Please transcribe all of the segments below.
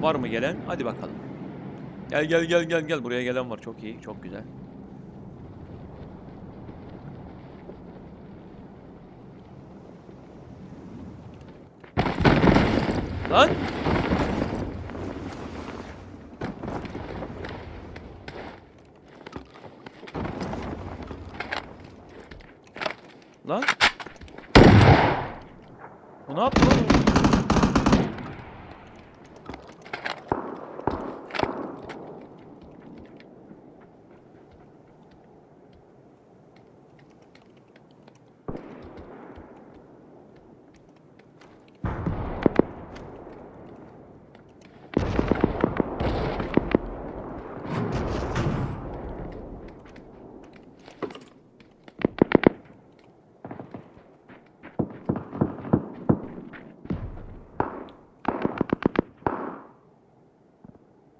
Var mı gelen? Hadi bakalım. Gel gel gel gel gel. Buraya gelen var. Çok iyi. Çok güzel. Lan! Lan! Bu ne yaptı lan? o?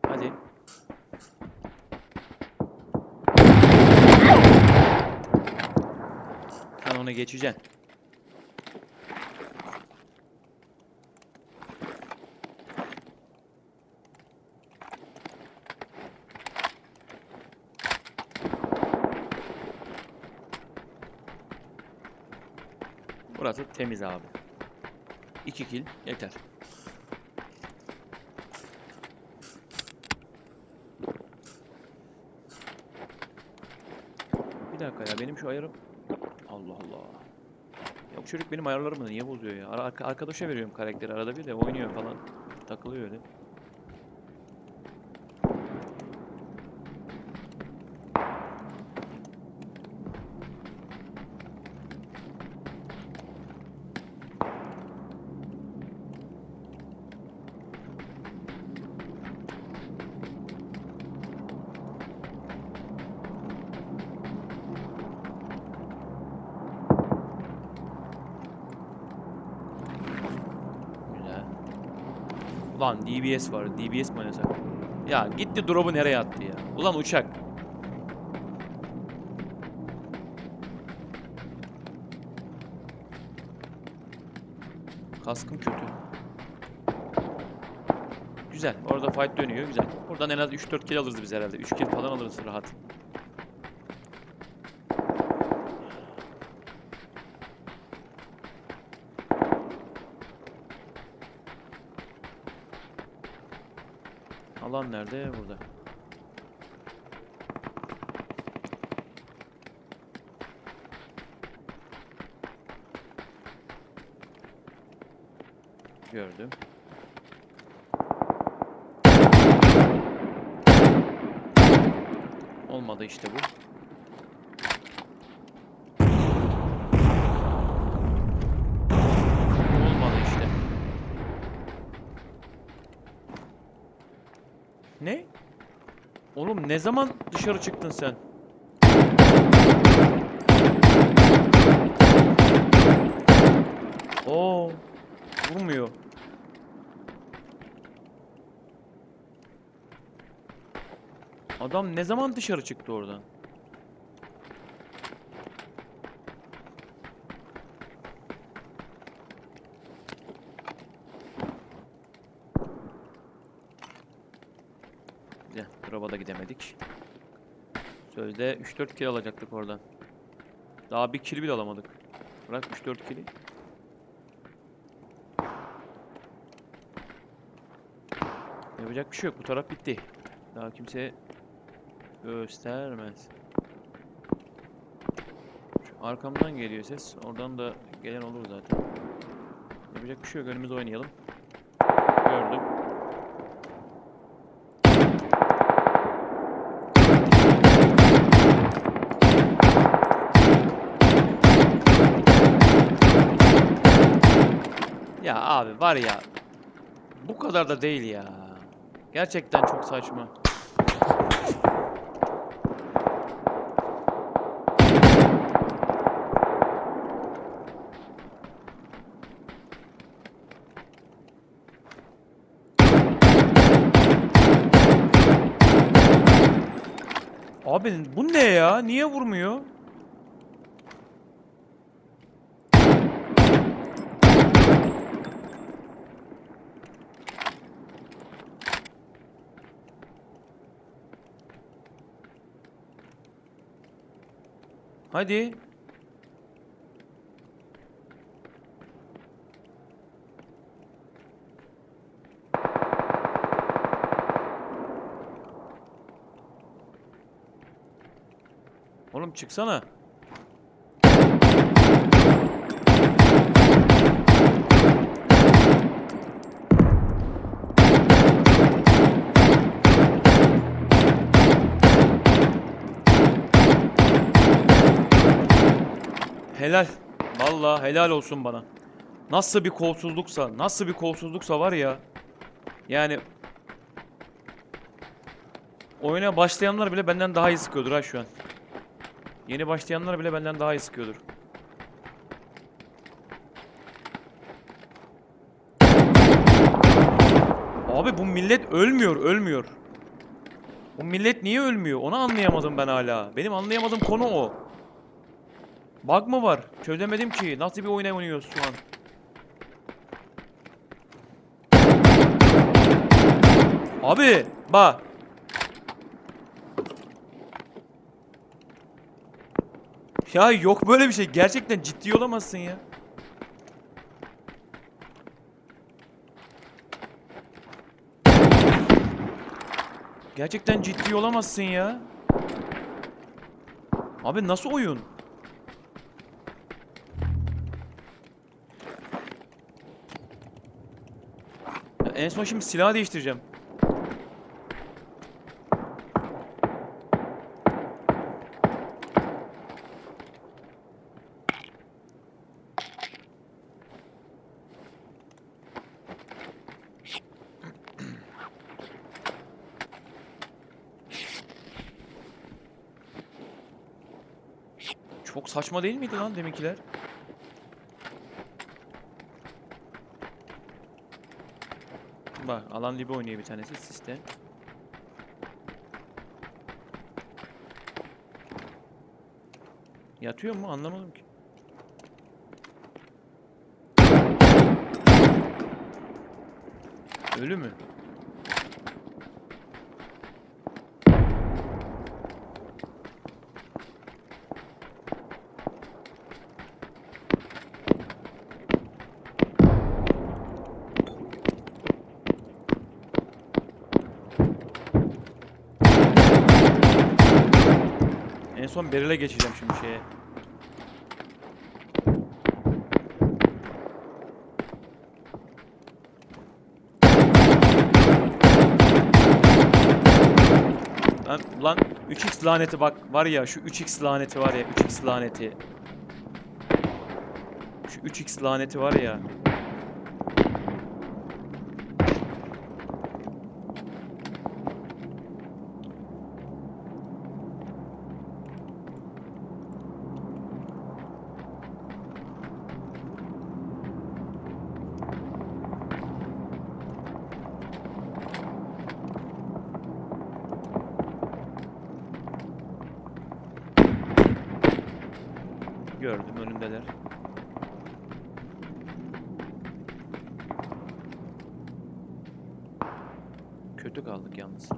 Hadi. Ona geçeceksin. Burası temiz abi. 2 kill yeter. Bir dakika ya benim şu ayarım Allah Allah. Ya bu çocuk benim ayarlarımı niye bozuyor ya? Arka- arkadaşa veriyorum karakteri arada bir de oynuyor falan. Takılıyor öyle. Güzel. Ulan DBS var. DBS mi oynasak? Ya gitti drop'u nereye attı ya? Ulan uçak. Kaskım kötü. Güzel. Orada fight dönüyor. Güzel. Buradan en az 3-4 kill alırız biz herhalde. 3 kill falan alırız rahat. Alan nerede? Burada. Gördüm. Olmadı işte bu. Olmadı işte. Ne? Oğlum ne zaman dışarı çıktın sen? Oo, vurmuyor. Adam ne zaman dışarı çıktı oradan? Güzel. Drop'a da gidemedik. Sözde 3-4 kill alacaktık oradan. Daha bir kill bile alamadık. Bırak 3-4 kill'i. Yapacak bir şey yok. Bu taraf bitti. Daha kimse göstermez. Şu Arkamdan geliyor ses. Oradan da gelen olur zaten. Yapacak bir şey yok. Önümüzde oynayalım. Gördüm. Ya abi var ya. Bu kadar da değil ya. Gerçekten çok saçma. Abi bu ne ya? Niye vurmuyor? Hadi. Oğlum çıksana. Helal. Vallahi helal olsun bana. Nasıl bir kolsuzluksa, nasıl bir kolsuzluksa var ya. Yani oyuna başlayanlar bile benden daha iyi sıkıyordur ha şu an. Yeni başlayanlar bile benden daha iyi sıkıyordur. Abi bu millet ölmüyor, ölmüyor. Bu millet niye ölmüyor? Onu anlayamadım ben hala. Benim anlayamadığım konu o. Bug mı var? Çözemedim ki. Nasıl bir oyuna oynuyoruz şu an? Abi, bak. Ya yok böyle bir şey. Gerçekten ciddi olamazsın ya. Gerçekten ciddi olamazsın ya. Abi nasıl oyun? En son şimdi silah değiştireceğim. Çok saçma değil miydi lan deminkiler? Bak alan libi oynuyor bir tanesi siste. Yatıyor mu anlamadım ki. Ölü mü? Beril'e geçeceğim şimdi şeye. Lan, lan 3x laneti bak var ya şu 3x laneti var ya 3x laneti. Şu 3x laneti var ya. Gördüm önündeler. Kötü kaldık yalnız.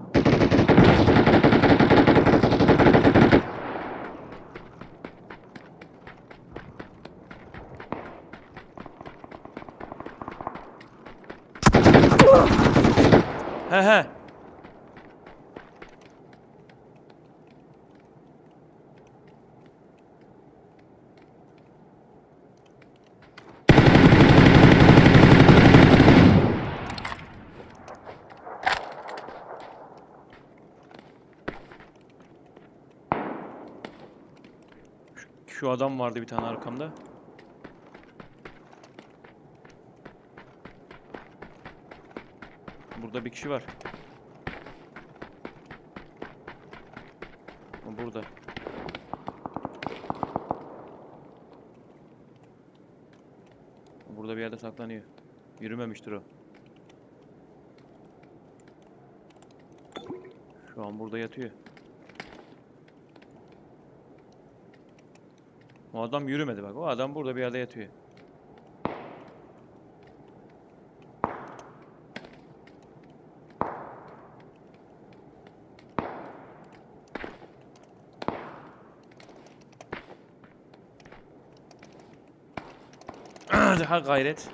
He he. Şu, adam vardı bir tane arkamda. Burada bir kişi var. Burada. Burada bir yerde saklanıyor. Yürümemiştir o. Şu an burada yatıyor. O adam yürümedi bak. O adam burada bir yerde yatıyor. Daha gayret.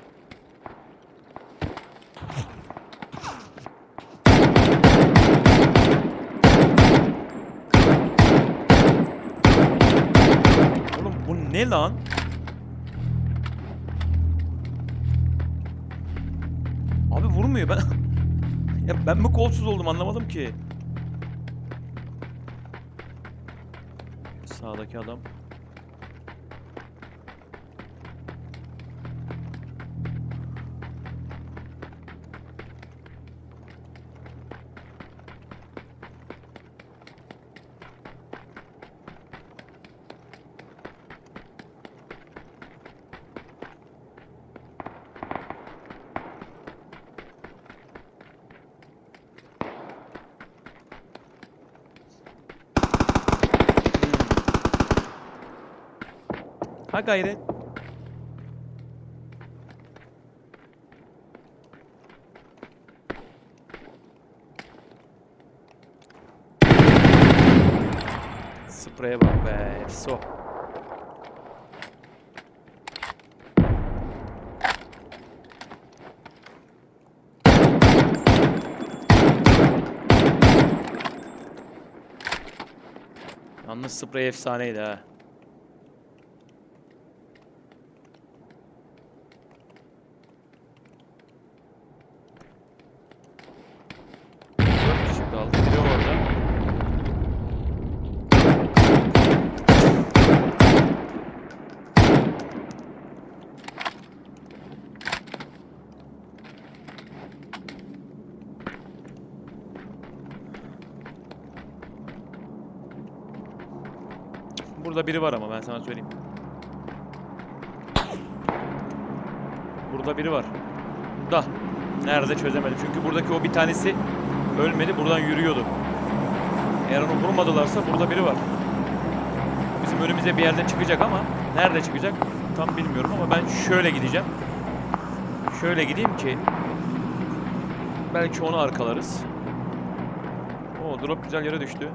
Ne lan? Abi vurmuyor ben. ya ben mi kolsuz oldum anlamadım ki. Sağdaki adam. Ha gayret. Spreye bak be. Efso. Yalnız sprey efsaneydi ha. Dört kişi kaldı. Biri orada. Burada biri var ama ben sana söyleyeyim. Burada biri var. Da. Nerede çözemedim. Çünkü buradaki o bir tanesi ölmedi. Buradan yürüyordu. Eğer onu vurmadılarsa burada biri var. Bizim önümüze bir yerde çıkacak ama nerede çıkacak tam bilmiyorum ama ben şöyle gideceğim. Şöyle gideyim ki belki onu arkalarız. O drop güzel yere düştü.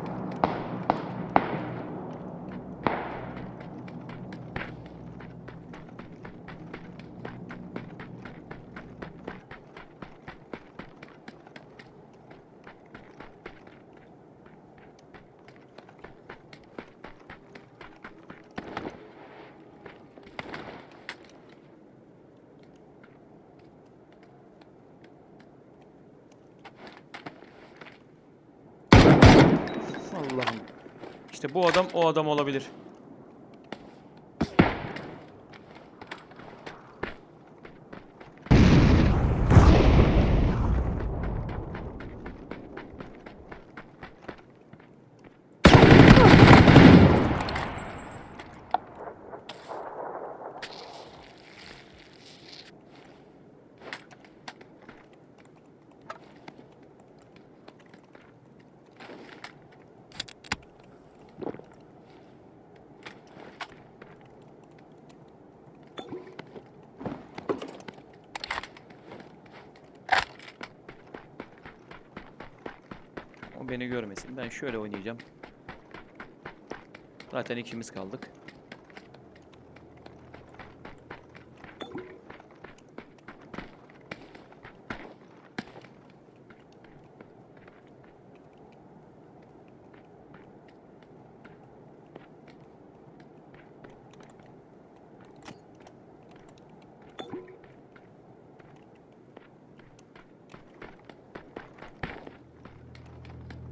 Allah'ım. İşte bu adam o adam olabilir. O beni görmesin. Ben şöyle oynayacağım. Zaten ikimiz kaldık.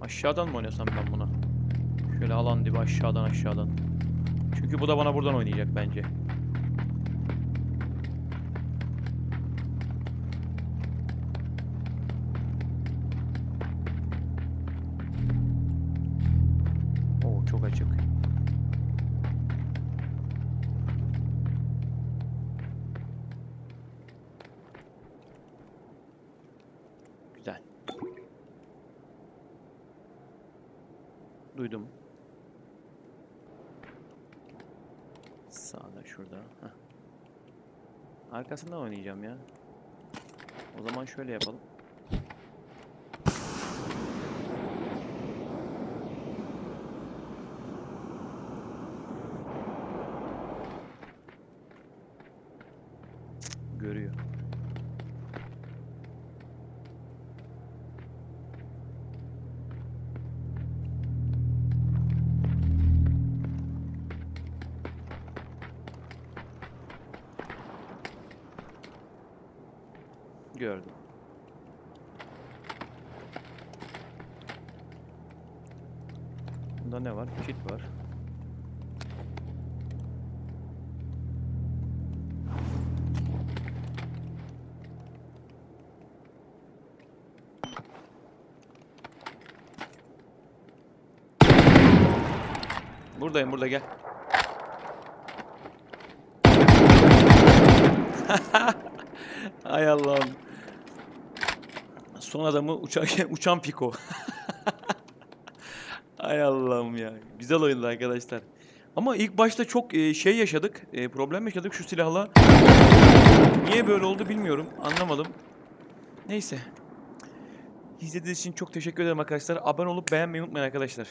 Aşağıdan mı oynasam ben buna? Şöyle alan dibi aşağıdan aşağıdan. Çünkü bu da bana buradan oynayacak bence. Oo çok açık. Güzel. Duydum. Sağda şurada. Heh. Arkasından oynayacağım ya. O zaman şöyle yapalım. Gördüm. Bunda ne var? Kit var. Buradayım burada gel. Hay Allah'ım. Son adamı uçarken uçan piko. Hay Allah'ım ya. Güzel oyundu arkadaşlar. Ama ilk başta çok e, şey yaşadık. e, problem yaşadık şu silahla. Niye böyle oldu bilmiyorum. Anlamadım. Neyse. İzlediğiniz için çok teşekkür ederim arkadaşlar. Abone olup beğenmeyi unutmayın arkadaşlar.